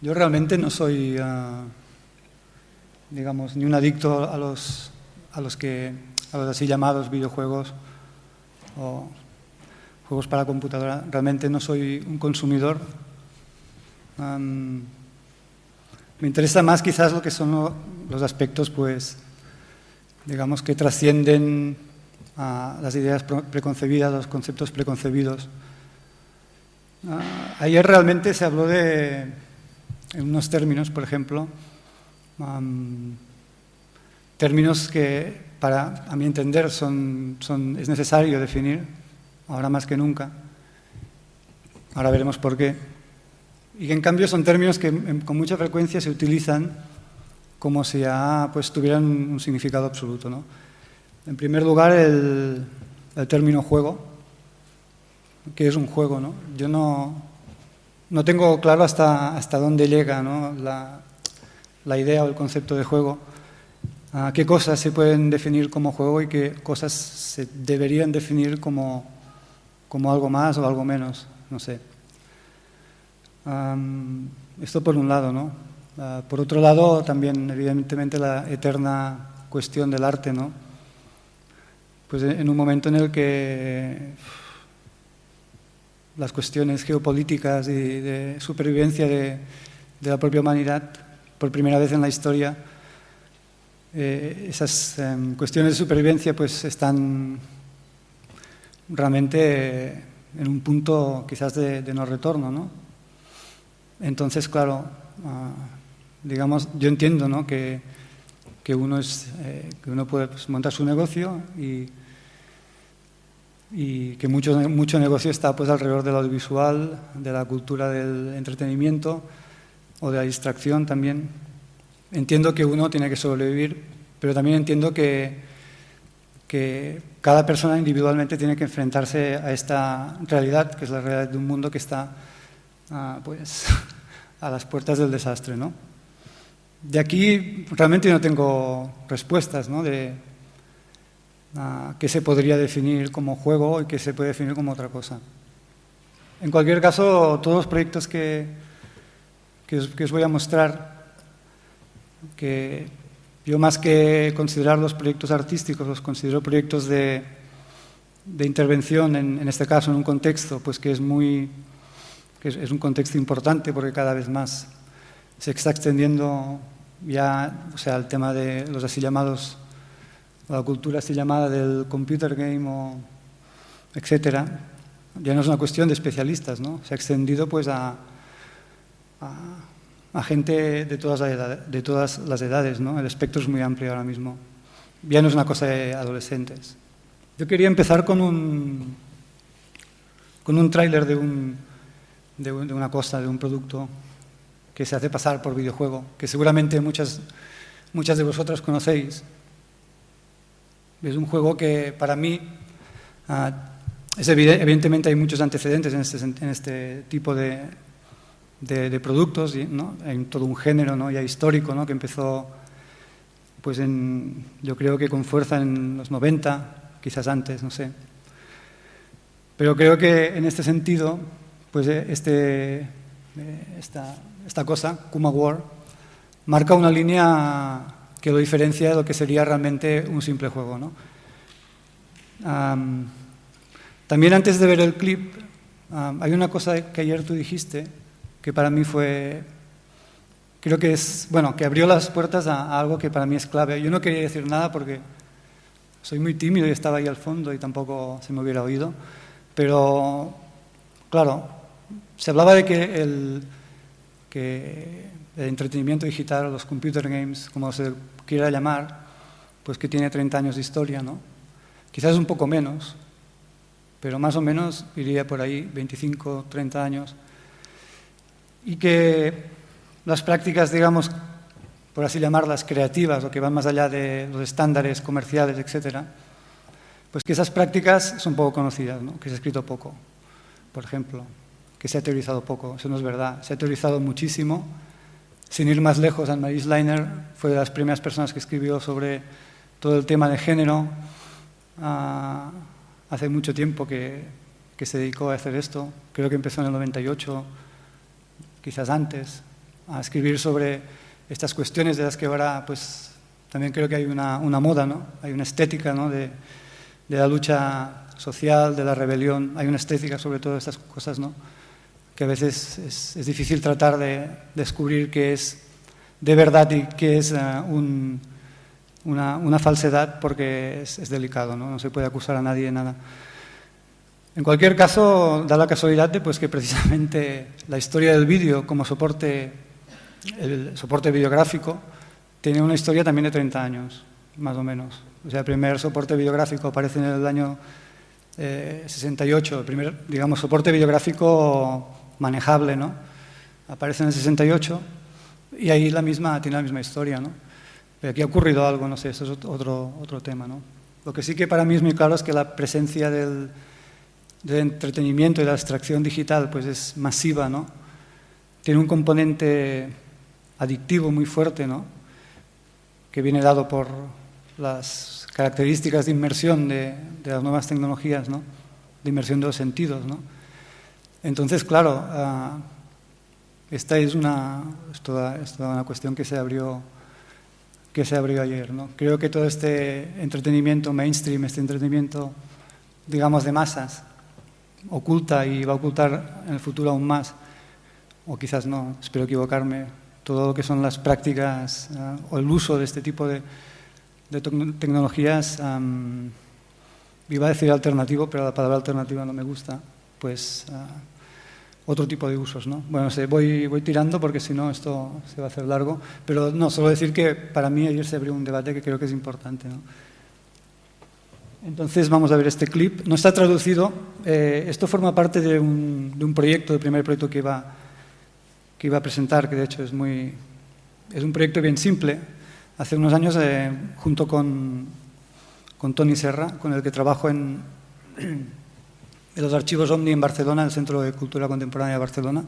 Yo realmente no soy, ah, digamos, ni un adicto a los, a los que, a los así llamados videojuegos o juegos para computadora. Realmente no soy un consumidor. me interesa más quizás lo que son los aspectos, pues, digamos, que trascienden a las ideas preconcebidas, los conceptos preconcebidos. Ah, ayer realmente se habló de, en unos términos, por ejemplo, términos que, para, a mi entender, son, son, es necesario definir, ahora más que nunca. Ahora veremos por qué. Y que en cambio son términos que con mucha frecuencia se utilizan como si ya pues, tuvieran un significado absoluto. ¿no? En primer lugar, el, el término juego, que es un juego. ¿no? Yo no, no tengo claro hasta, hasta dónde llega la, la, idea o el concepto de juego, a qué cosas se pueden definir como juego y qué cosas se deberían definir como, como algo más o algo menos, no sé. Um, esto por un lado, ¿no? Uh, por otro lado, también, evidentemente, la eterna cuestión del arte, ¿no? Pues en un momento en el que las cuestiones geopolíticas y de supervivencia de, la propia humanidad, por primera vez en la historia, eh, esas em, cuestiones de supervivencia pues están realmente en un punto quizás de, no retorno, ¿no? Entonces, claro, ah, digamos, yo entiendo ¿no? que, que, uno es, eh, que uno puede pues, montar su negocio y y que mucho, mucho negocio está pues, alrededor del audiovisual, de la cultura del entretenimiento o de la distracción también. Entiendo que uno tiene que sobrevivir, pero también entiendo que, que cada persona individualmente tiene que enfrentarse a esta realidad, que es la realidad de un mundo que está ah, pues, a las puertas del desastre. ¿no? De aquí realmente no tengo respuestas ¿no? de, que se podría definir como juego y que se puede definir como otra cosa. En cualquier caso, todos los proyectos que, que, os, voy a mostrar, que yo más que considerarlos proyectos artísticos, los considero proyectos de, de intervención, en, en, este caso en un contexto pues que es muy que es, es un contexto importante porque cada vez más se está extendiendo ya, o sea, el tema de los así llamados la cultura así llamada del computer game o etcétera, ya no es una cuestión de especialistas, ¿no? Se ha extendido pues a, a, gente de todas, las edades, de todas las edades, ¿no? El espectro es muy amplio ahora mismo. Ya no es una cosa de adolescentes. Yo quería empezar con un, con un tráiler de, un, de, de una cosa, de un producto que se hace pasar por videojuego, que seguramente muchas, muchas de vosotras conocéis, es un juego que para mí, uh, es evidentemente hay muchos antecedentes en este, en este tipo de, de, de productos, ¿no? hay todo un género ¿no? ya histórico ¿no? que empezó pues en, yo creo que con fuerza en los 90, quizás antes, no sé. Pero creo que en este sentido, pues eh, este, eh, esta, esta cosa, Kuma War, marca una línea que lo diferencia de lo que sería realmente un simple juego. ¿no? Um, también antes de ver el clip, um, hay una cosa que ayer tú dijiste que para mí fue, creo que es, bueno, que abrió las puertas a, a, algo que para mí es clave. Yo no quería decir nada porque soy muy tímido y estaba ahí al fondo y tampoco se me hubiera oído, pero claro, se hablaba de que el, que entretenimiento digital, los computer games, como se quiera llamar, pues que tiene 30 años de historia, ¿no? Quizás un poco menos, pero más o menos iría por ahí, 25, 30 años. Y que las prácticas, digamos, por así llamarlas, creativas, o que van más allá de los estándares comerciales, etcétera, pues que esas prácticas son poco conocidas, ¿no? que se ha escrito poco, por ejemplo, que se ha teorizado poco, eso no es verdad, se ha teorizado muchísimo, sin ir más lejos, Anne-Marie fue de las primeras personas que escribió sobre todo el tema de género. Uh, hace mucho tiempo que, que, se dedicó a hacer esto. Creo que empezó en el 98, quizás antes. a escribir sobre estas cuestiones de las que ahora pues también creo que hay una, una moda, ¿no? hay una estética ¿no? de, de, la lucha social, de la rebelión, hay una estética sobre todas estas cosas, ¿no? Que a veces es, difícil tratar de descubrir qué es de verdad y qué es un, una, falsedad porque es, es delicado, ¿no? no se puede acusar a nadie de nada. En cualquier caso, da la casualidad de pues, que precisamente la historia del vídeo como soporte, el soporte videográfico, tiene una historia también de 30 años, más o menos. O sea, el primer soporte videográfico aparece en el año eh, 68, el primer, digamos, soporte videográfico manejable, ¿no? Aparece en el 68 y ahí la misma, tiene la misma historia, ¿no? Pero aquí ha ocurrido algo, no sé, eso es otro, otro tema, ¿no? Lo que sí que para mí es muy claro es que la presencia del, entretenimiento y la extracción digital pues es masiva, ¿no? Tiene un componente adictivo muy fuerte, ¿no? Que viene dado por las características de inmersión de, de las nuevas tecnologías, ¿no? De inmersión de los sentidos, ¿no? Entonces, claro, uh, esta es una, es toda, es toda una cuestión que se abrió que se abrió ayer. ¿no? Creo que todo este entretenimiento mainstream, este entretenimiento, digamos, de masas, oculta y va a ocultar en el futuro aún más, o quizás no, espero equivocarme, todo lo que son las prácticas uh, o el uso de este tipo de, de tecnologías, iba a decir alternativo, pero la palabra alternativa no me gusta, pues uh, otro tipo de usos. ¿no? Bueno, sé, voy, voy tirando porque si no esto se va a hacer largo, pero no, solo decir que para mí ayer se abrió un debate que creo que es importante. Entonces vamos a ver este clip. No está traducido. Eh, esto forma parte de un, de un, proyecto, del primer proyecto que iba, que iba a presentar, que de hecho es, muy, es un proyecto bien simple. Hace unos años, eh, junto con, con Tony Serra, con el que trabajo en, en los archivos Omni en Barcelona, el Centro de Cultura Contemporánea de Barcelona,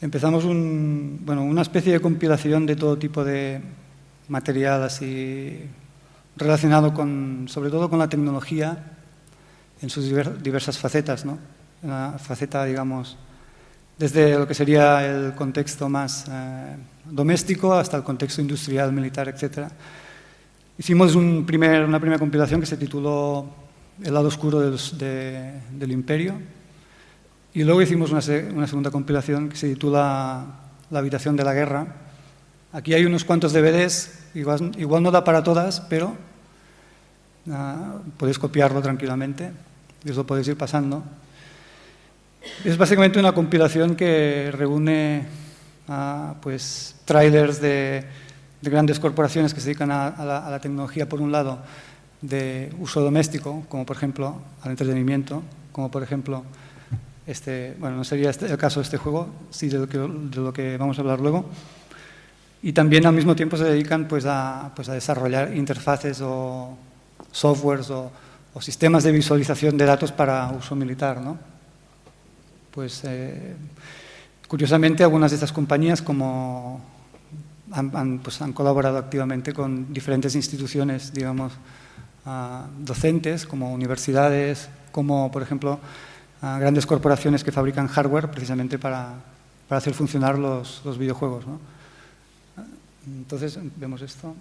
empezamos un, bueno, una especie de compilación de todo tipo de material así relacionado con, sobre todo con la tecnología en sus diversas facetas, ¿no? Una faceta, digamos, desde lo que sería el contexto más eh, doméstico hasta el contexto industrial, militar, etc. Hicimos un primer, una primera compilación que se tituló El lado oscuro del, de, del imperio y luego hicimos una, una segunda compilación que se titula La habitación de la guerra, Aquí hay unos cuantos DVDs, igual, igual no da para todas, pero uh, podéis copiarlo tranquilamente y os lo podéis ir pasando. Es básicamente una compilación que reúne uh, pues, trailers de, de, grandes corporaciones que se dedican a, la, tecnología, por un lado, de uso doméstico, como por ejemplo al entretenimiento, como por ejemplo, este, bueno, no sería este, el caso de este juego, sí de lo que, de lo que vamos a hablar luego, y también al mismo tiempo se dedican pues, a, pues, a desarrollar interfaces o softwares o, o, sistemas de visualización de datos para uso militar. ¿no? Pues, eh, curiosamente, algunas de estas compañías como han, han, pues, han colaborado activamente con diferentes instituciones, digamos, uh, docentes, como universidades, como, por ejemplo, grandes corporaciones que fabrican hardware precisamente para, para hacer funcionar los, los videojuegos. ¿no? Entonces, vemos esto.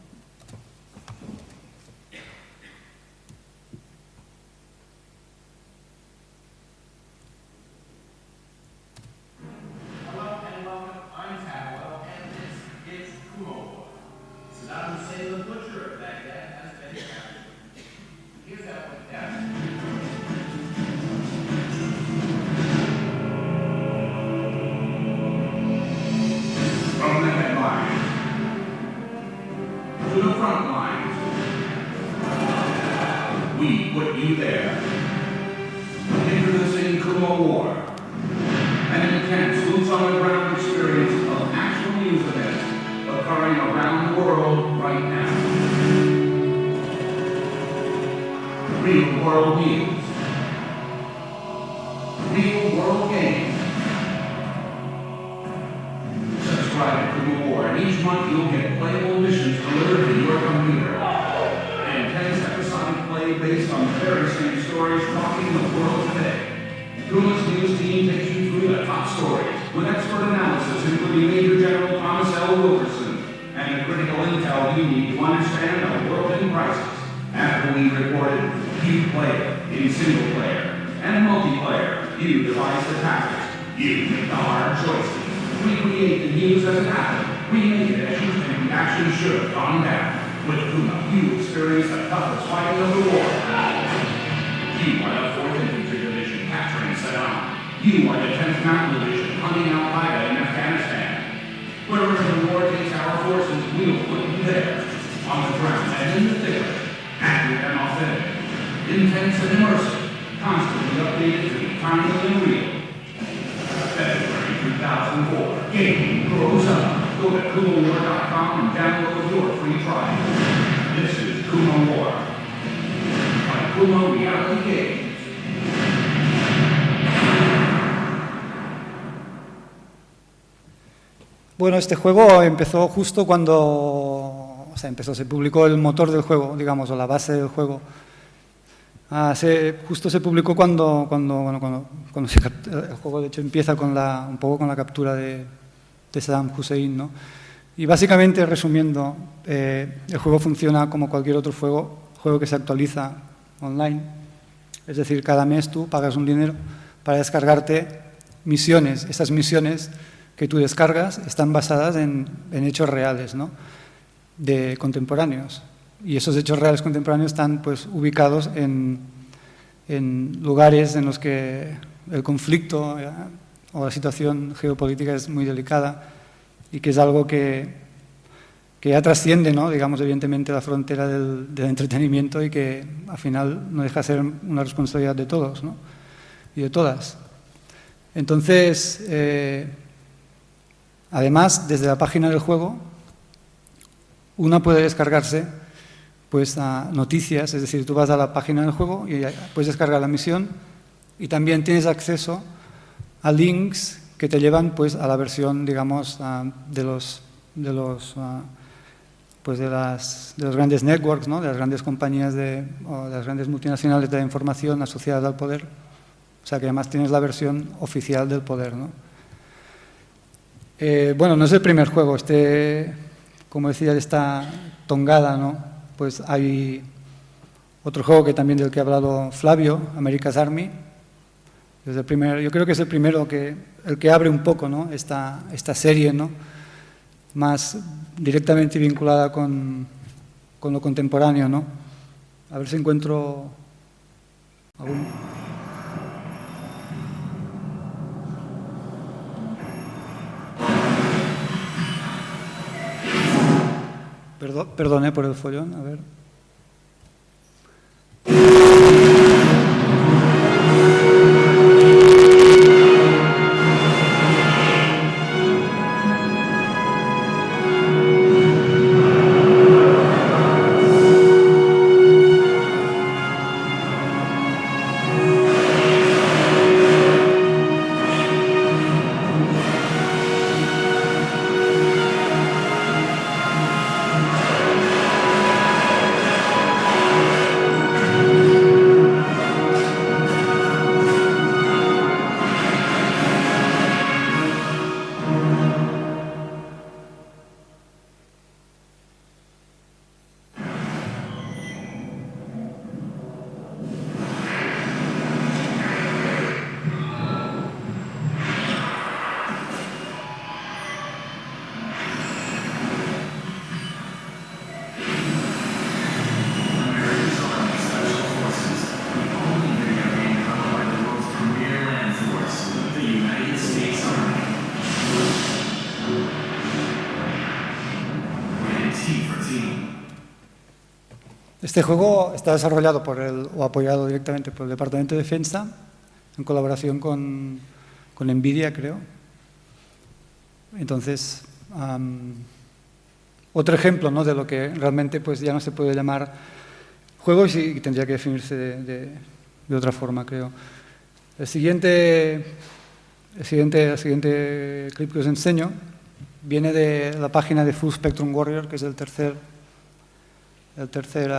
there. You make the hard choices, recreate the news as it happened, remake it as you think the action should have gone down. With Kuma, you experience the toughest fighting of the war. Este juego empezó justo cuando, o sea, empezó, se publicó el motor del juego, digamos, o la base del juego. Ah, se- justo se publicó cuando, cuando, bueno, cuando, cuando se el juego de hecho empieza con la, un poco con la captura de, de Saddam Hussein, ¿no? Y básicamente, resumiendo, eh, el juego funciona como cualquier otro juego, juego que se actualiza online. Es decir, cada mes tú pagas un dinero para descargarte misiones. Esas misiones que tú descargas están basadas en, en hechos reales, ¿no? de contemporáneos. Y esos hechos reales contemporáneos están pues, ubicados en, en lugares en los que el conflicto eh, o la situación geopolítica es muy delicada y que es algo que, que ya trasciende, ¿no? digamos, evidentemente la frontera del, del entretenimiento y que al final no deja de ser una responsabilidad de todos ¿no? y de todas. Entonces, eh, además, desde la página del juego, una puede descargarse pues, a noticias, es decir, tú vas a la página del juego y puedes descargar la misión y también tienes acceso a links que te llevan pues, a la versión, digamos, de los, de los, pues, de las, de los grandes networks, ¿no? de las grandes compañías de, o de las grandes multinacionales de la información asociadas al poder. O sea que además tienes la versión oficial del poder. ¿no? Eh, bueno, no es el primer juego. Este, como decía, esta tongada, ¿no? Pues hay otro juego que también del que ha hablado Flavio, America's Army. Es el primer, yo creo que es el primero que el que abre un poco, ¿no? Esta, esta serie, ¿no? Más directamente vinculada con, con lo contemporáneo, ¿no? A ver si encuentro algún. Perdón, perdone por el follón, a ver. Este juego está desarrollado por el, o apoyado directamente por el Departamento de Defensa, en colaboración con, con Nvidia, creo. Entonces, am, otro ejemplo ¿no? de lo que realmente pues, ya no se puede llamar juego y tendría que definirse de, de- de otra forma, creo. El siguiente, el siguiente, el siguiente clip que os enseño viene de la página de Full Spectrum Warrior, que es el tercer el tercer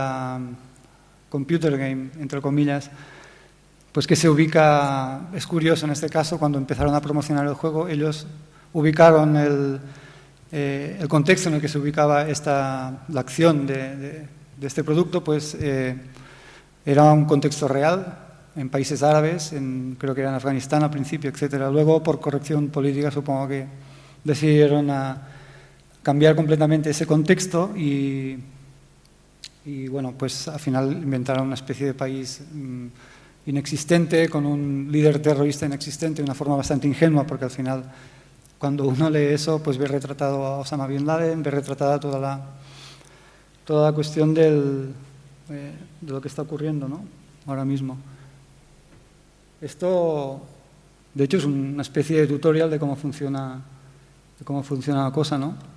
computer game, entre comillas, pues que se ubica, es curioso en este caso, cuando empezaron a promocionar el juego, ellos ubicaron el, eh, el contexto en el que se ubicaba esta, la acción de, de, de este producto, pues eh, era un contexto real en países árabes, en, creo que era en Afganistán al principio, etcétera. Luego, por corrección política, supongo que decidieron a cambiar completamente ese contexto y, y bueno, pues al final inventaron una especie de país mmm, inexistente, con un líder terrorista inexistente, de una forma bastante ingenua, porque al final, cuando uno lee eso, pues ve retratado a Osama Bin Laden, ve retratada toda la, toda la cuestión del, eh, de lo que está ocurriendo ¿no? ahora mismo. Esto, de hecho, es una especie de tutorial de cómo funciona, de cómo funciona la cosa, ¿no?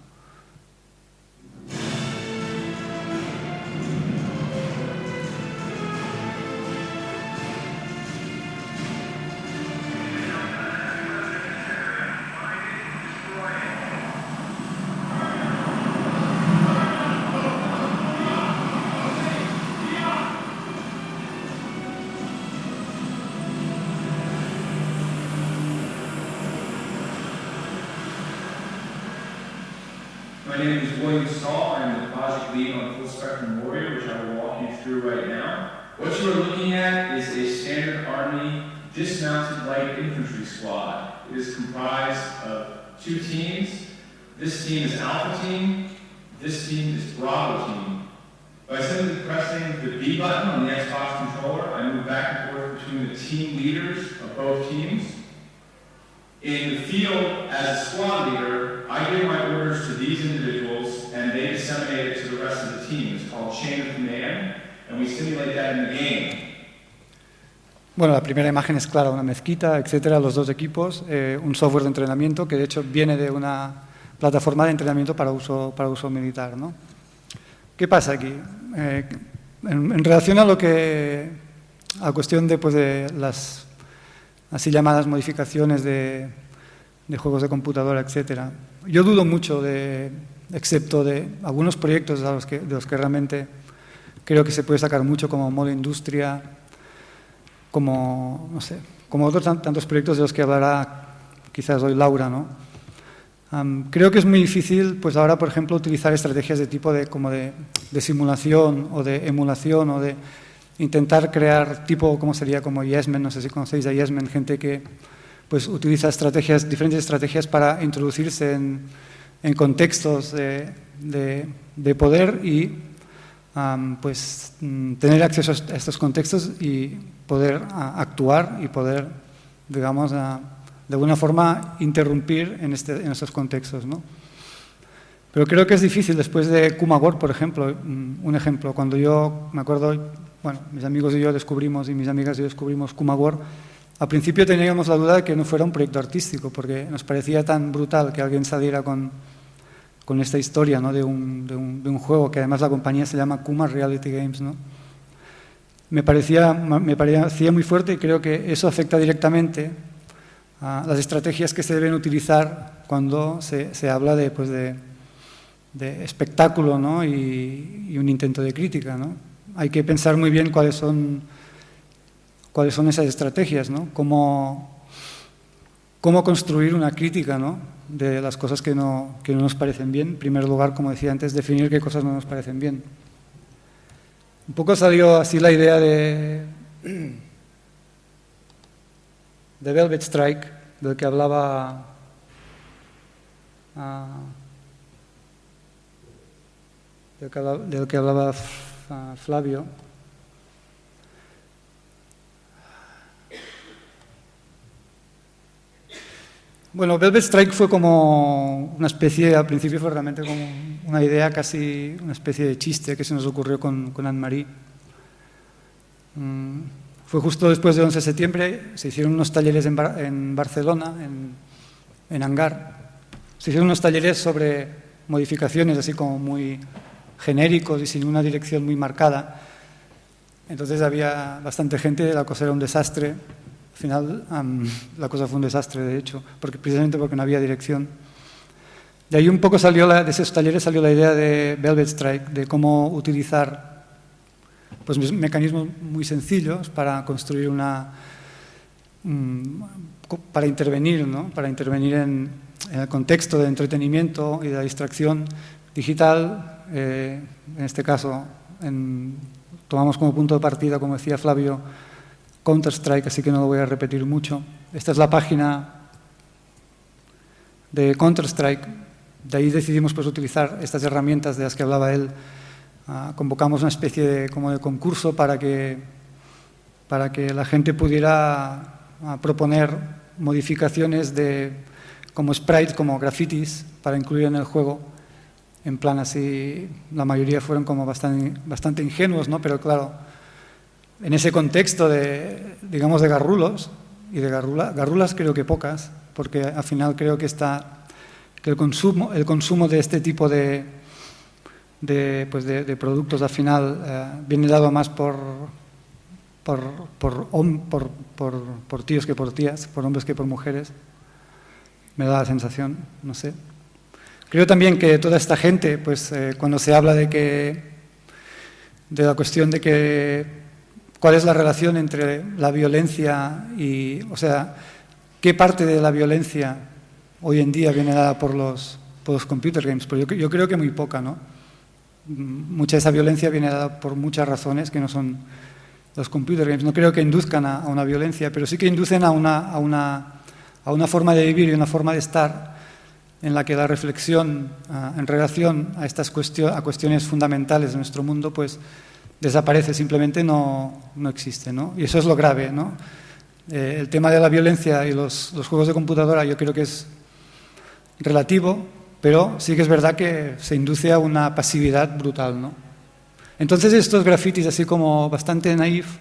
This team is Alpha Team. This team is Bravo Team. By simply pressing the B button on the Xbox controller, I move back and forth between the team leaders of both teams. In the field, as a squad leader, I give my orders to these individuals and they disseminate it to the rest of the team. It's called chain of command, and we simulate that in the game. Bueno, la primera imagen es clara, una mezquita, etcétera, los dos equipos, eh, un software de entrenamiento que de hecho viene de una plataforma de entrenamiento para uso, para uso militar. ¿no? ¿Qué pasa aquí? Eh, en, relación a lo que a cuestión de, pues, de las así llamadas modificaciones de, de juegos de computadora, etcétera, yo dudo mucho de, excepto de algunos proyectos de los que, de los que realmente creo que se puede sacar mucho como modo industria, como, no sé, como otros tantos proyectos de los que hablará quizás hoy Laura, ¿no? Um, creo que es muy difícil, pues ahora, por ejemplo, utilizar estrategias de tipo de, como de, de simulación o de emulación o de intentar crear tipo, como sería como Yesmen, no sé si conocéis a Yesmen, gente que pues utiliza estrategias, diferentes estrategias para introducirse en, en contextos de, de, de, poder y um, pues tener acceso a estos contextos y poder a, actuar y poder, digamos, a, de alguna forma interrumpir en, este, estos contextos. ¿no? Pero creo que es difícil, después de Kumagor, por ejemplo, un ejemplo, cuando yo me acuerdo, bueno, mis amigos y yo descubrimos, y mis amigas y yo descubrimos Kumagor, al principio teníamos la duda de que no fuera un proyecto artístico, porque nos parecía tan brutal que alguien saliera con, con esta historia ¿no? de, un, de, un, de, un, juego, que además la compañía se llama Kuma Reality Games. ¿no? Me, parecía, me parecía muy fuerte y creo que eso afecta directamente las estrategias que se deben utilizar cuando se, se habla de, pues de, espectáculo ¿no? y, y, un intento de crítica. ¿no? Hay que pensar muy bien cuáles son cuáles son esas estrategias, ¿no? Cómo, cómo construir una crítica ¿no? de las cosas que no, que no nos parecen bien. En primer lugar, como decía antes, definir qué cosas no nos parecen bien. Un poco salió así la idea de, de Velvet Strike, del que hablaba uh, del, que, hablaba uh, Flavio. Bueno, Velvet Strike fue como una especie, al principio fue realmente como una idea, casi una especie de chiste que se nos ocurrió con, con Anne-Marie. Mm, fue justo después del 11 de septiembre, se hicieron unos talleres en, Bar en Barcelona, en, en Hangar. Se hicieron unos talleres sobre modificaciones así como muy genéricos y sin una dirección muy marcada. Entonces había bastante gente, la cosa era un desastre. Al final um, la cosa fue un desastre, de hecho, porque, precisamente porque no había dirección. De ahí un poco salió, la, de esos talleres salió la idea de Velvet Strike, de cómo utilizar pues mecanismos muy sencillos para construir una, mm, para intervenir, ¿no? para intervenir en, el contexto de entretenimiento y de distracción digital, eh, en este caso tomamos como punto de partida, como decía Flavio, Counter-Strike, así que no lo voy a repetir mucho. Esta es la página de Counter-Strike, de ahí decidimos pues, utilizar estas herramientas de las que hablaba él. Ah, convocamos una especie de, como de concurso para que, para que la gente pudiera ah, proponer modificaciones de, como sprites, como grafitis, para incluir en el juego. En plan así, la mayoría fueron como bastante, bastante ingenuos, ¿no? pero claro, en ese contexto de, digamos, de garrulos, y de garrulas creo que pocas, porque al final creo que está que el consumo, el consumo de este tipo de, de, pues de, productos al final eh, viene dado más por por, por, tíos que por tías, por hombres que por mujeres. Me da la sensación, no sé. Creo también que toda esta gente, pues eh, cuando se habla de que de la cuestión de que cuál es la relación entre la violencia y, o sea, qué parte de la violencia hoy en día viene dada por los, por los computer games, pues yo, yo creo que muy poca, ¿no? Mucha de esa violencia viene dada por muchas razones que no son los computer games. No creo que induzcan a, una violencia, pero sí que inducen a una, a, una, a una, forma de vivir y una forma de estar en la que la reflexión en relación a estas a cuestiones fundamentales de nuestro mundo pues desaparece, simplemente no, no existe. Y eso es lo grave. ¿no? Eh, el tema de la violencia y los, los juegos de computadora yo creo que es relativo, pero sí que es verdad que se induce a una pasividad brutal. ¿no? Entonces estos grafitis, así como bastante naif,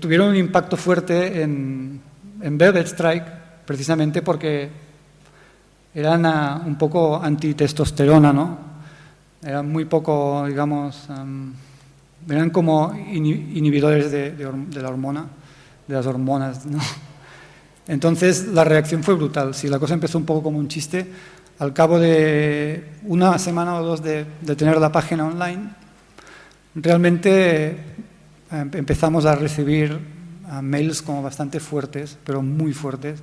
tuvieron un impacto fuerte en, en Velvet Strike, precisamente porque eran ah, un poco antitestosterona, ¿no? Eran muy poco, digamos, eran como inhibidores de, de, la hormona, de las hormonas, ¿no? Entonces la reacción fue brutal. Si la cosa empezó un poco como un chiste, al cabo de una semana o dos de, tener la página online, realmente eh, empezamos a recibir mails como bastante fuertes, pero muy fuertes,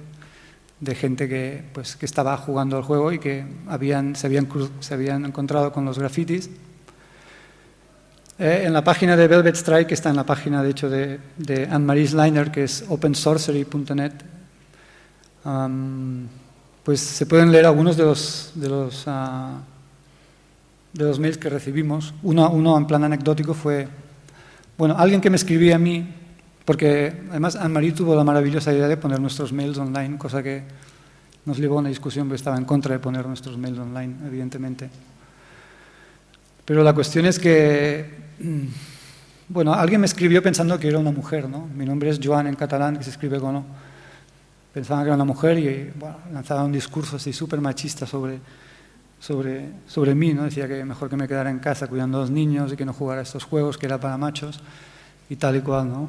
de gente que, pues, que estaba jugando el juego y que habían, se, habían, se habían encontrado con los grafitis. Eh, en la página de Velvet Strike, que está en la página de hecho de Anne-Marie Sliner, que es opensorcery.net, pues se pueden leer algunos de los, de los, ah, de los mails que recibimos. Uno, uno en plan anecdótico fue, bueno, alguien que me escribía a mí porque además Anne-Marie tuvo la maravillosa idea de poner nuestros mails online, cosa que nos llevó a una discusión, porque estaba en contra de poner nuestros mails online, evidentemente. Pero la cuestión es que, mm, bueno, alguien me escribió pensando que era una mujer, ¿no? Mi nombre es Joan en catalán, que se escribe con. Pensaba que era una mujer y bueno, lanzaba un discurso así súper machista sobre, sobre, sobre mí, ¿no? Decía que mejor que me quedara en casa cuidando a los niños y que no jugara estos juegos, que era para machos y tal y cual, ¿no?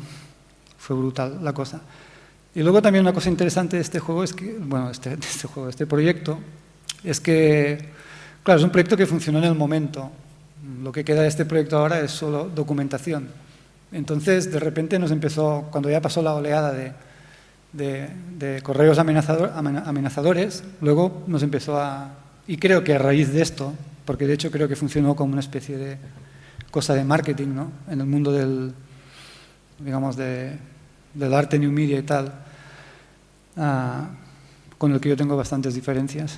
fue brutal la cosa. Y luego también una cosa interesante de este juego es que, bueno, este, este juego, este proyecto, es que, claro, es un proyecto que funcionó en el momento. Lo que queda de este proyecto ahora es solo documentación. Entonces, de repente nos empezó, cuando ya pasó la oleada de, de, correos amenazadores, luego nos empezó a... Y creo que a raíz de esto, porque de hecho creo que funcionó como una especie de cosa de marketing, ¿no? En el mundo del, digamos, de, del arte new media y tal, ah, con el que yo tengo bastantes diferencias.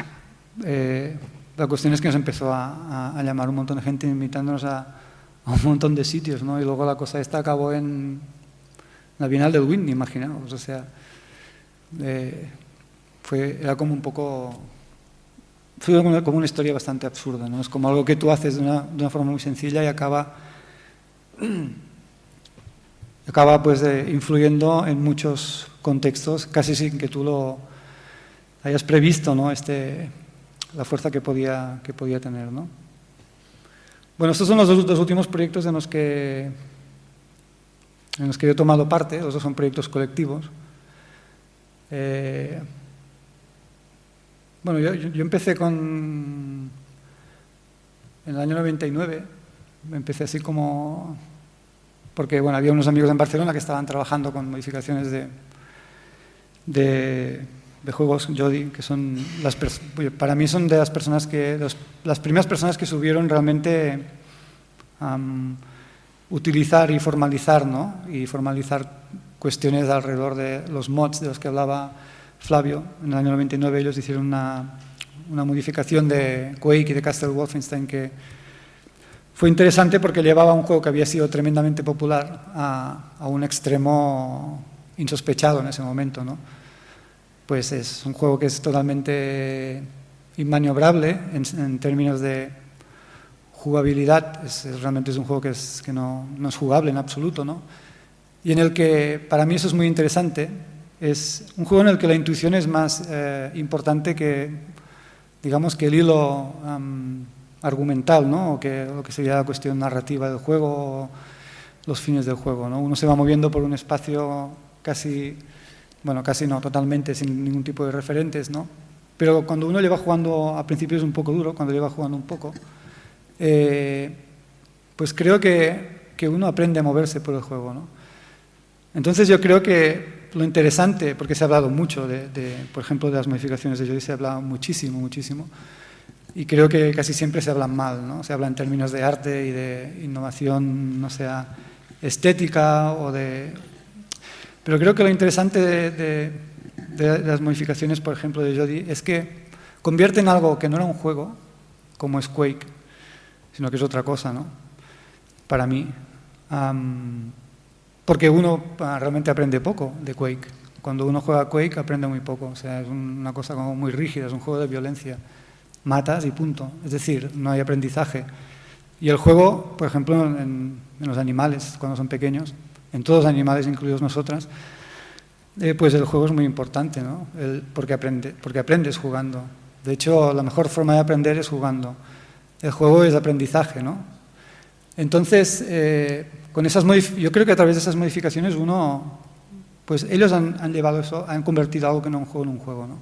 Eh, la cuestión es que nos empezó a, llamar un montón de gente invitándonos a, un montón de sitios, ¿no? Y luego la cosa esta acabó en la Bienal del Whitney, imaginaos. O sea, eh, fue, era como un poco... Fue como una, historia bastante absurda, ¿no? Es como algo que tú haces de una, de una forma muy sencilla y acaba acaba pues influyendo en muchos contextos, casi sin que tú lo hayas previsto, ¿no? Este, la fuerza que podía, que podía tener. ¿no? Bueno, estos son los dos, últimos proyectos en los, que, en los que yo he tomado parte, los dos son proyectos colectivos. Eh, bueno, yo, empecé con... En el año 99, empecé así como porque bueno, había unos amigos en Barcelona que estaban trabajando con modificaciones de, de, de juegos Jody, que son las para mí son de las personas que las primeras personas que subieron realmente um, utilizar y formalizar, ¿no? Y formalizar cuestiones alrededor de los mods de los que hablaba Flavio. En el año 99 ellos hicieron una, una modificación de Quake y de Castle Wolfenstein que fue interesante porque llevaba un juego que había sido tremendamente popular a, a un extremo insospechado en ese momento, ¿no? Pues es un juego que es totalmente inmaniobrable en, en términos de jugabilidad, es, es, realmente es un juego que, es, que no, no, es jugable en absoluto, ¿no? Y en el que, para mí eso es muy interesante, es un juego en el que la intuición es más eh, importante que, digamos, que el hilo um, argumental, ¿no? O que lo que sería la cuestión narrativa del juego, o los fines del juego, ¿no? Uno se va moviendo por un espacio casi, bueno, casi no, totalmente, sin ningún tipo de referentes, ¿no? Pero cuando uno lleva jugando, a principio es un poco duro, cuando lleva jugando un poco, eh, pues creo que, que, uno aprende a moverse por el juego. ¿no? Entonces yo creo que lo interesante, porque se ha hablado mucho, de, de, por ejemplo, de las modificaciones de Jody, se ha hablado muchísimo, muchísimo, y creo que casi siempre se hablan mal, ¿no? se habla en términos de arte y de innovación, no sea estética o de... Pero creo que lo interesante de, de, de las modificaciones, por ejemplo, de Jody, es que convierten algo que no era un juego, como es Quake, sino que es otra cosa, ¿no? Para mí. Um, porque uno uh, realmente aprende poco de Quake. Cuando uno juega Quake aprende muy poco. O sea, es una cosa como muy rígida, es un juego de violencia. Matas y punto. Es decir, no hay aprendizaje. Y el juego, por ejemplo, en, en los animales, cuando son pequeños, en todos los animales, incluidos nosotras, eh, pues el juego es muy importante, ¿no? El, porque, aprende, porque aprendes jugando. De hecho, la mejor forma de aprender es jugando. El juego es aprendizaje, ¿no? Entonces, eh, con esas yo creo que a través de esas modificaciones uno, pues ellos han, han, llevado eso, han convertido algo que no es un juego en un juego, ¿no?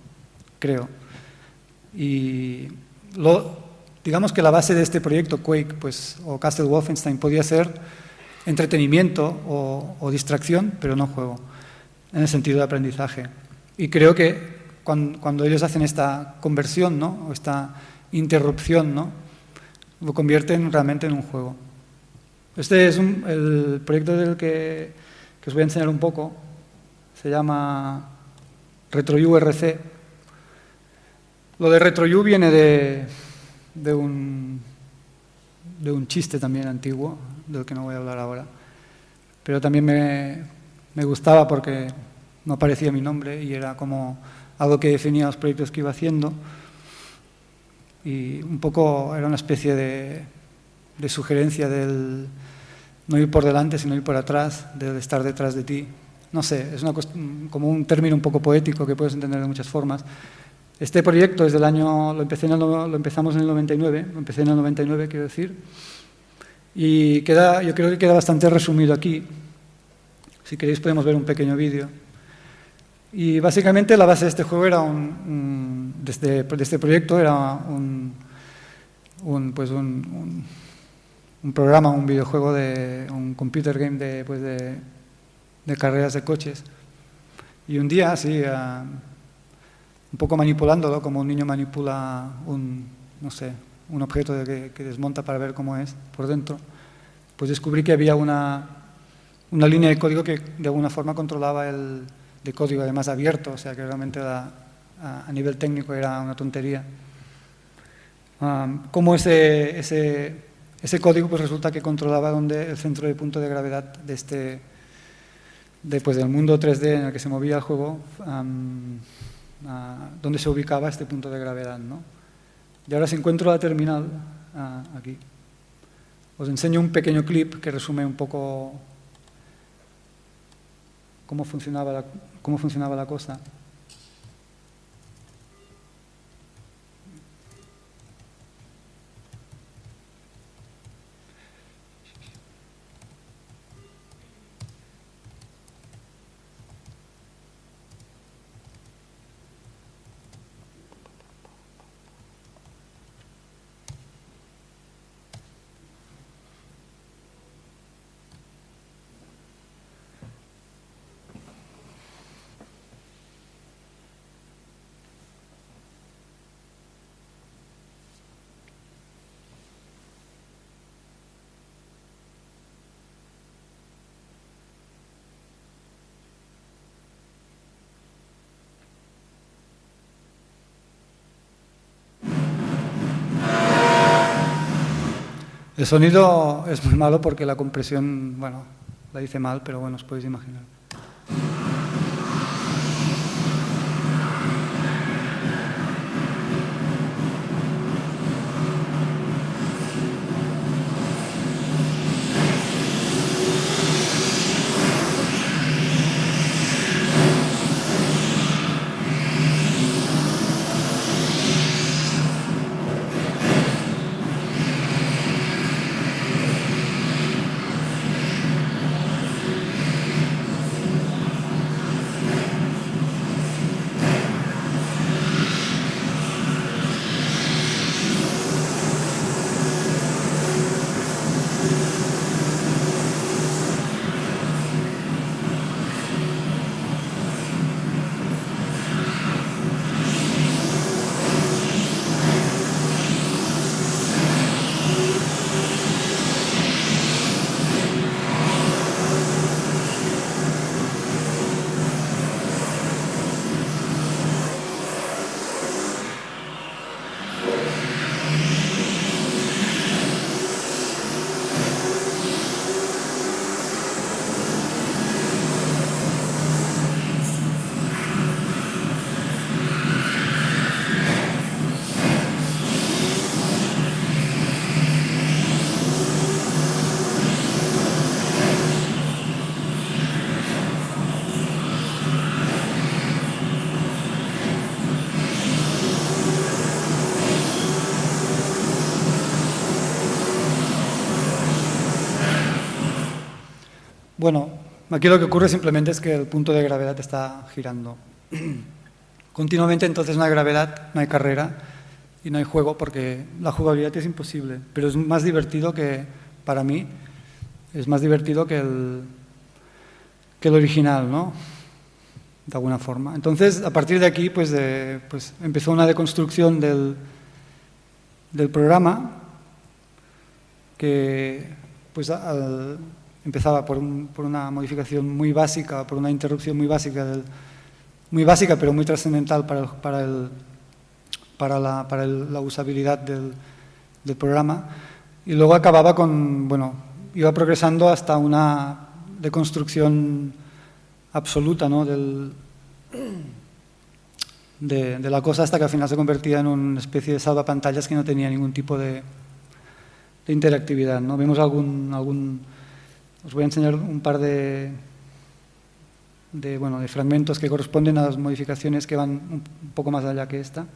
Creo. Y lo, digamos que la base de este proyecto, Quake, pues, o Castle Wolfenstein, podía ser entretenimiento o, o distracción, pero no juego, en el sentido de aprendizaje. Y creo que cuando, cuando ellos hacen esta conversión, ¿no? O esta interrupción, ¿no? lo convierten realmente en un juego. Este es el proyecto del que, os voy a enseñar un poco. Se llama RetroURC. Lo de RetroU viene de, de, un, de un chiste también antiguo, del que no voy a hablar ahora. Pero también me, me gustaba porque no aparecía mi nombre y era como algo que definía los proyectos que iba haciendo y un poco era una especie de, de, sugerencia del no ir por delante, sino ir por atrás, de estar detrás de ti. No sé, es una, como un término un poco poético que puedes entender de muchas formas. Este proyecto es del año, lo, empecé en el, lo empezamos en el 99, lo empecé en el 99, quiero decir, y queda, yo creo que queda bastante resumido aquí. Si queréis podemos ver un pequeño vídeo. Y básicamente la base de este juego era un, un de, este, de, este, proyecto era un, un pues un, un, programa, un videojuego de un computer game de, pues de, carreras de coches. Y un día, así, uh, un poco manipulándolo, como un niño manipula un, no sé, un objeto de que, desmonta para ver cómo es por dentro, pues descubrí que había una, una línea de código que de alguna forma controlaba el, de código además abierto, o sea que realmente a, nivel técnico era una tontería. Um, como ese, ese, ese, código pues resulta que controlaba donde el centro de punto de gravedad de este, de, pues, del mundo 3D en el que se movía el juego, um, donde se ubicaba este punto de gravedad. ¿no? Y ahora si encuentro la terminal, aquí, os enseño un pequeño clip que resume un poco cómo funcionaba cómo funcionaba la cosa. El sonido es muy malo porque la compresión, bueno, la hice mal, pero bueno, os podéis imaginar. Bueno, aquí lo que ocurre simplemente es que el punto de gravedad está girando continuamente, entonces no hay gravedad, no hay carrera y no hay juego porque la jugabilidad es imposible, pero es más divertido que, para mí, es más divertido que el, que el original, ¿no? De alguna forma. Entonces, a partir de aquí, pues, de, pues empezó una deconstrucción del, del programa que, pues, al, empezaba por, un, por, una modificación muy básica, por una interrupción muy básica, del, muy básica pero muy trascendental para, el, para, el, para, la, para el, la, usabilidad del, del, programa. Y luego acababa con, bueno, iba progresando hasta una deconstrucción absoluta de, la cosa hasta que al final se convertía en una especie de salvapantallas que no tenía ningún tipo de, de interactividad. ¿no? Vemos algún, algún os voy a enseñar un par de, de, bueno, de fragmentos que corresponden a las modificaciones que van un poco más allá que esta.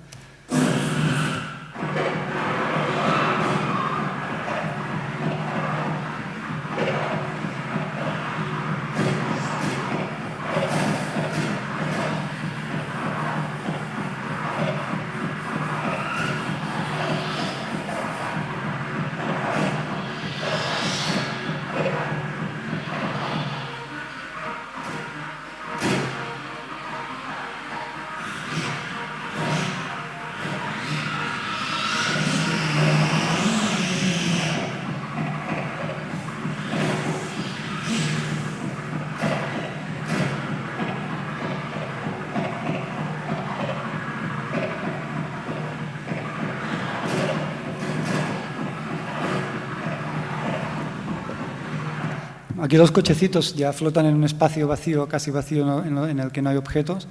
Aquí los cochecitos ya flotan en un espacio vacío, casi vacío, en el que no hay objetos.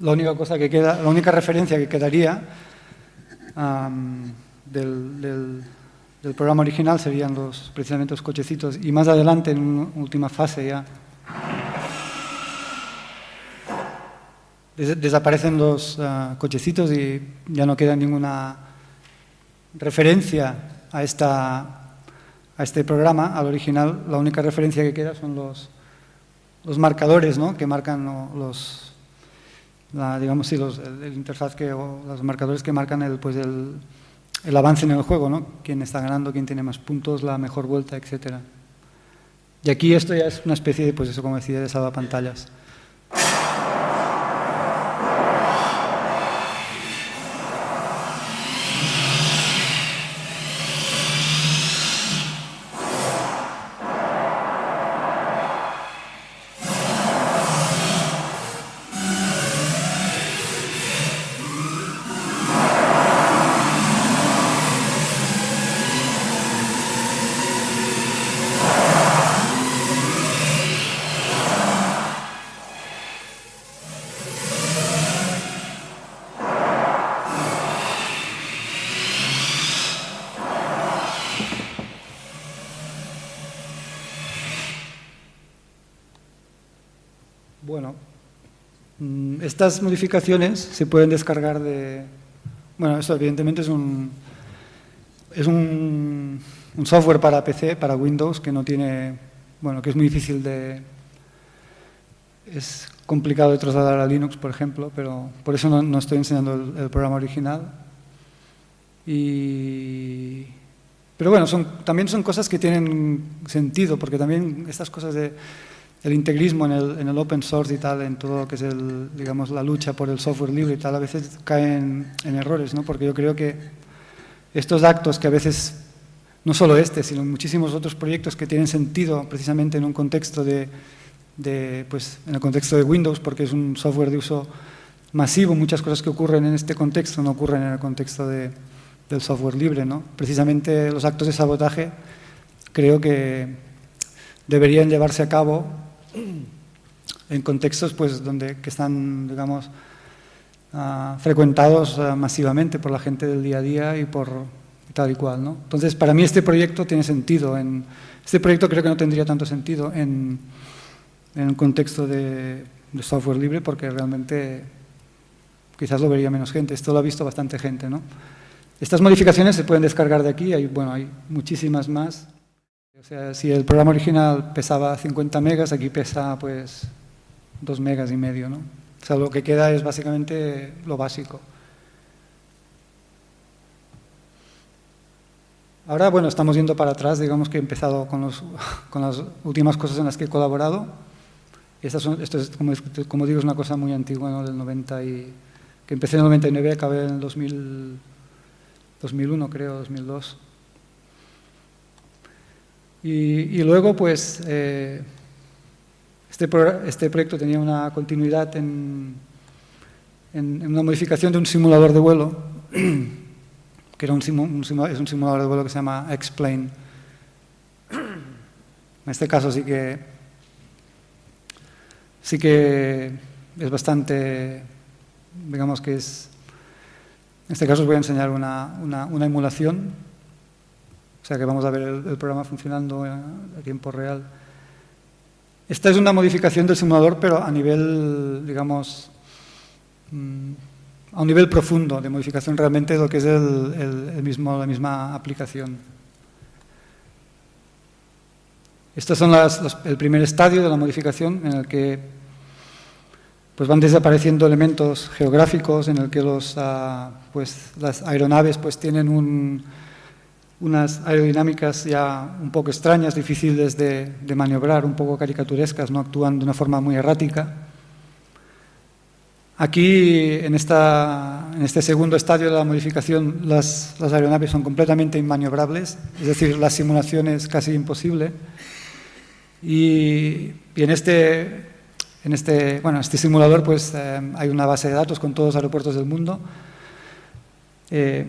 La única cosa que queda, la única referencia que quedaría del, programa original serían los, precisamente los cochecitos. Y más adelante, en una última fase ya, des desaparecen los uh, cochecitos y ya no queda ninguna referencia a esta a este programa, al original, la única referencia que queda son los, los marcadores ¿no? que marcan los, digamos, sí, los, el, interfaz que, o los marcadores que marcan el, pues el, el avance en el juego, ¿no? quién está ganando, quién tiene más puntos, la mejor vuelta, etc. Y aquí esto ya es una especie de, pues eso como decía, de salvapantallas. Estas modificaciones se pueden descargar de... Bueno, eso evidentemente es un, es un, software para PC, para Windows, que no tiene... Bueno, que es muy difícil de... Es complicado de trasladar a Linux, por ejemplo, pero por eso no, no estoy enseñando el, el, programa original. Y, pero bueno, son, también son cosas que tienen sentido, porque también estas cosas de el integrismo en el, en el, open source y tal, en todo lo que es el, digamos, la lucha por el software libre y tal, a veces caen en errores, ¿no? Porque yo creo que estos actos que a veces, no solo este, sino muchísimos otros proyectos que tienen sentido precisamente en un contexto de, de, pues, en el contexto de Windows, porque es un software de uso masivo, muchas cosas que ocurren en este contexto no ocurren en el contexto de, del software libre. ¿no? Precisamente los actos de sabotaje creo que deberían llevarse a cabo en contextos pues, donde, que están, digamos, uh, frecuentados uh, masivamente por la gente del día a día y por tal y cual. ¿no? Entonces, para mí este proyecto tiene sentido. En, este proyecto creo que no tendría tanto sentido en, en un contexto de, de, software libre porque realmente quizás lo vería menos gente. Esto lo ha visto bastante gente. ¿no? Estas modificaciones se pueden descargar de aquí, hay, bueno, hay muchísimas más. O sea, si el programa original pesaba 50 megas, aquí pesa pues 2 megas y medio, ¿no? O sea, lo que queda es básicamente lo básico. Ahora, bueno, estamos yendo para atrás, digamos que he empezado con, los, con las últimas cosas en las que he colaborado. Estas son, esto es, como, digo, es una cosa muy antigua, ¿no? Del 90 y... que empecé en el 99 y acabé en el 2000, 2001, creo, 2002. Y, luego, pues, eh, este, pro, este, proyecto tenía una continuidad en, en, una modificación de un simulador de vuelo, que era un, simu, es un simulador de vuelo que se llama X-Plane. En este caso sí que, sí que es bastante, digamos que es, en este caso os voy a enseñar una, una, una emulación sea que vamos a ver el, programa funcionando a, a, tiempo real. Esta es una modificación del simulador, pero a nivel, digamos, mmm, a un nivel profundo de modificación realmente de lo que es el, mismo, la misma aplicación. Estos son las, el primer estadio de la modificación en el que pues van desapareciendo elementos geográficos, en el que los, uh, las aeronaves pues, tienen un, unas aerodinámicas ya un poco extrañas, difíciles de, maniobrar, un poco caricaturescas, no actúan de una forma muy errática. Aquí, en, esta, en este segundo estadio de la modificación, las, las, aeronaves son completamente inmaniobrables, es decir, la simulación es casi imposible. Y, y en, este, en este, bueno, este simulador pues, eh, hay una base de datos con todos los aeropuertos del mundo. Eh,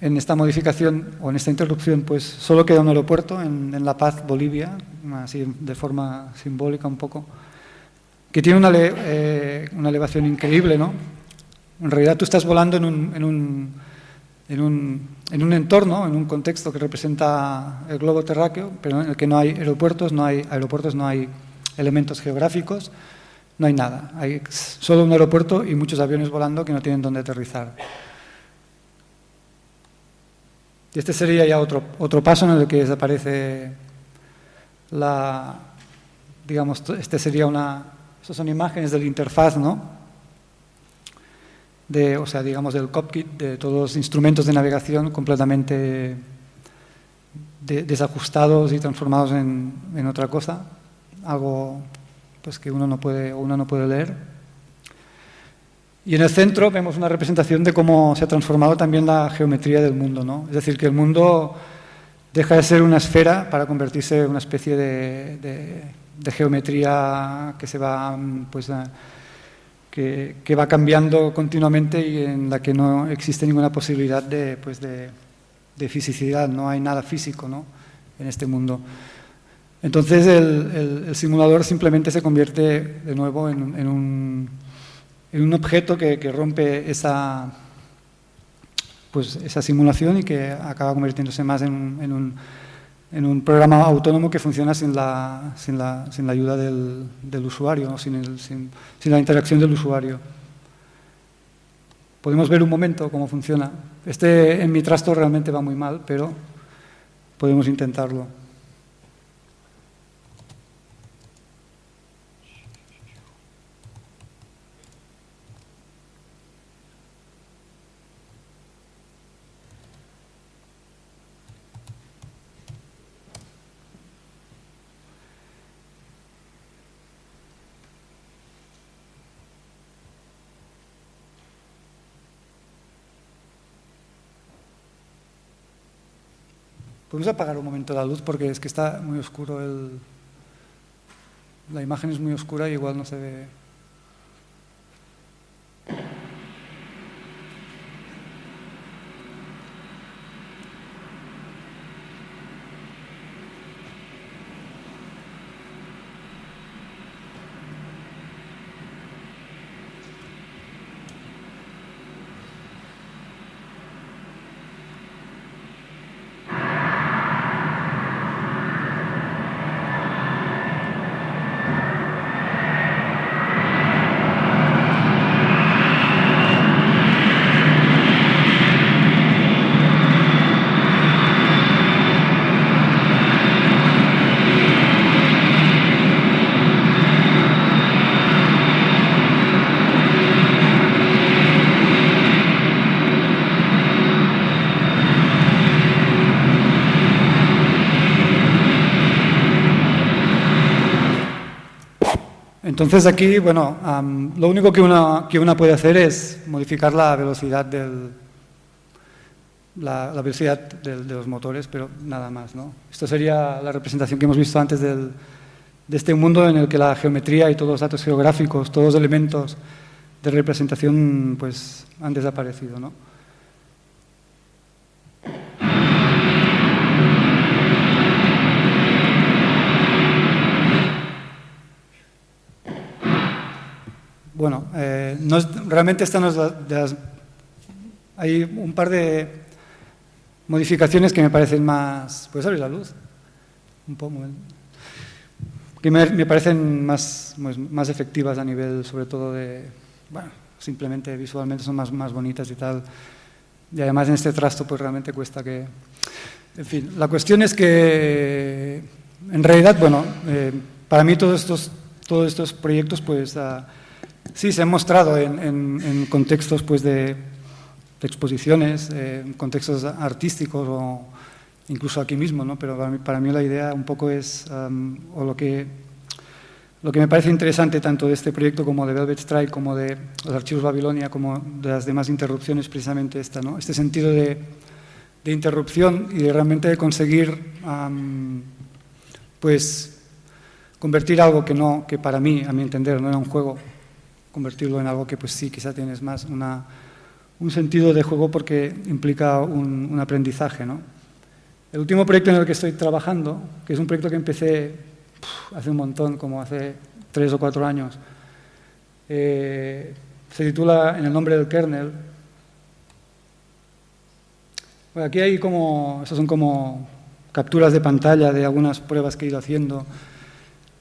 en esta modificación o en esta interrupción, pues solo queda un aeropuerto en, La Paz, Bolivia, así de forma simbólica un poco, que tiene una, eh, una elevación increíble, ¿no? En realidad tú estás volando en un, en, un, en, un, en un entorno, en un contexto que representa el globo terráqueo, pero en el que no hay aeropuertos, no hay aeropuertos, no hay elementos geográficos, no hay nada. Hay solo un aeropuerto y muchos aviones volando que no tienen dónde aterrizar. Este sería ya otro, otro paso en el que desaparece la, digamos, este sería una, estas son imágenes de la interfaz, ¿no? De, o sea, digamos, del cockpit, de todos los instrumentos de navegación completamente de, desajustados y transformados en, en, otra cosa, algo pues, que uno no puede, uno no puede leer. Y en el centro vemos una representación de cómo se ha transformado también la geometría del mundo. ¿no? Es decir, que el mundo deja de ser una esfera para convertirse en una especie de, geometría que se va, pues, a, que, va cambiando continuamente y en la que no existe ninguna posibilidad de, pues, de, de fisicidad, no hay nada físico ¿no? en este mundo. Entonces el, simulador simplemente se convierte de nuevo en, en un en un objeto que, rompe esa, pues, esa simulación y que acaba convirtiéndose más en, en, un, en un, programa autónomo que funciona sin la, sin la, sin la ayuda del, del usuario, ¿no? sin, el, sin, sin, la interacción del usuario. podemos ver un momento cómo funciona. Este en mi trasto realmente va muy mal, pero podemos intentarlo. Podemos apagar un momento la luz porque es que está muy oscuro el... La imagen es muy oscura y igual no se ve... Entonces aquí, bueno, lo único que una, que una puede hacer es modificar la velocidad del, la, velocidad de los motores, pero nada más. ¿no? Esto sería la representación que hemos visto antes del, de este mundo en el que la geometría y todos los datos geográficos, todos los elementos de representación pues, han desaparecido. ¿no? Bueno, eh, realmente esta no es de las... Hay un par de modificaciones que me parecen más... ¿Puedes abrir la luz? Un poco. Que me, parecen más, pues, más efectivas a nivel, sobre todo de... Bueno, simplemente visualmente son más, más bonitas y tal. Y además en este trasto pues realmente cuesta que... En fin, la cuestión es que en realidad, bueno, eh, para mí todos estos, todos estos proyectos pues... Sí, se han mostrado en, contextos pues, de, exposiciones, eh, contextos artísticos o incluso aquí mismo, ¿no? pero para mí, la idea un poco es, o lo que, lo que me parece interesante tanto de este proyecto como de Velvet Strike, como de los archivos Babilonia, como de las demás interrupciones, precisamente esta, ¿no? este sentido de, de interrupción y de realmente conseguir pues, convertir algo que, no, que para mí, a mi entender, no era un juego, convertirlo en algo que pues sí, quizá tienes más una, un sentido de juego porque implica un, aprendizaje. ¿no? El último proyecto en el que estoy trabajando, que es un proyecto que empecé hace un montón, como hace tres o cuatro años, eh, se titula En el nombre del kernel. Bueno, aquí hay como, esas son como capturas de pantalla de algunas pruebas que he ido haciendo.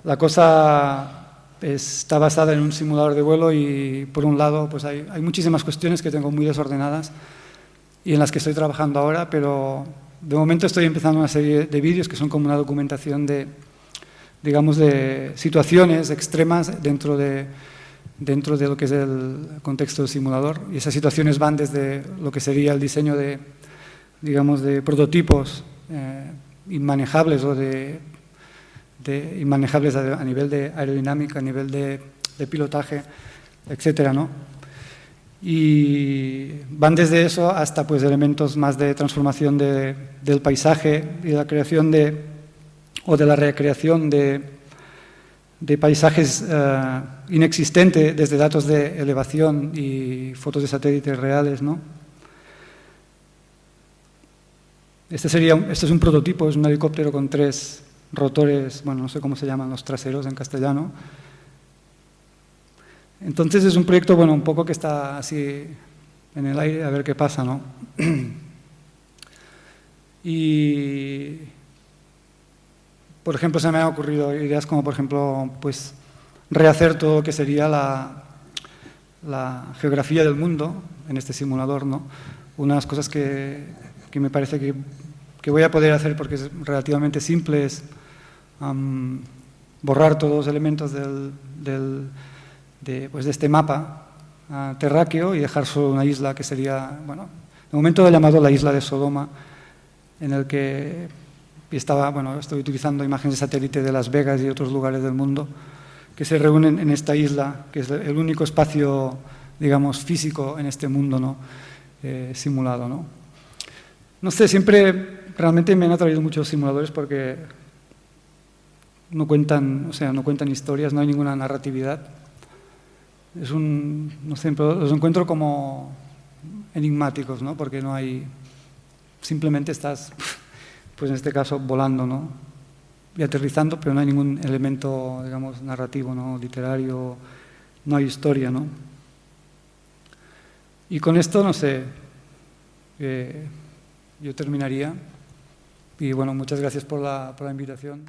La cosa está basada en un simulador de vuelo y por un lado pues hay, muchísimas cuestiones que tengo muy desordenadas y en las que estoy trabajando ahora, pero de momento estoy empezando una serie de vídeos que son como una documentación de, digamos, de situaciones extremas dentro de, dentro de lo que es el contexto del simulador. Y esas situaciones van desde lo que sería el diseño de, digamos, de prototipos eh, inmanejables o de de inmanejables a, nivel de aerodinámica, a nivel de, pilotaje, etcétera, ¿no? Y van desde eso hasta pues, elementos más de transformación del paisaje y de la creación de, o de la recreación de, de paisajes uh, inexistentes desde datos de elevación y fotos de satélites reales. ¿no? Este, sería, este es un prototipo, es un helicóptero con tres rotores, bueno, no sé cómo se llaman los traseros en castellano. Entonces es un proyecto, bueno, un poco que está así en el aire, a ver qué pasa, ¿no? y, por ejemplo, se me han ocurrido ideas como, por ejemplo, pues rehacer todo lo que sería la, la geografía del mundo, en este simulador, ¿no? Una de las cosas que, que me parece que, que, voy a poder hacer porque es relativamente simple es um, borrar todos los elementos del, del, de, pues de, este mapa uh, terráqueo y dejar solo una isla que sería, bueno, de momento he llamado la isla de Sodoma, en el que estaba, bueno, estoy utilizando imágenes de satélite de Las Vegas y otros lugares del mundo que se reúnen en esta isla, que es el único espacio, digamos, físico en este mundo, ¿no? Eh, simulado, ¿no? No sé, siempre realmente me han atraído muchos simuladores porque no cuentan, o sea, no cuentan historias, no hay ninguna narratividad. Es un, no sé, los encuentro como enigmáticos, ¿no? Porque no hay, simplemente estás, pues en este caso, volando, ¿no? y aterrizando, pero no hay ningún elemento, digamos, narrativo, ¿no? literario, no hay historia, ¿no? Y con esto, no sé, eh, yo terminaría. Y bueno, muchas gracias por la, por la invitación.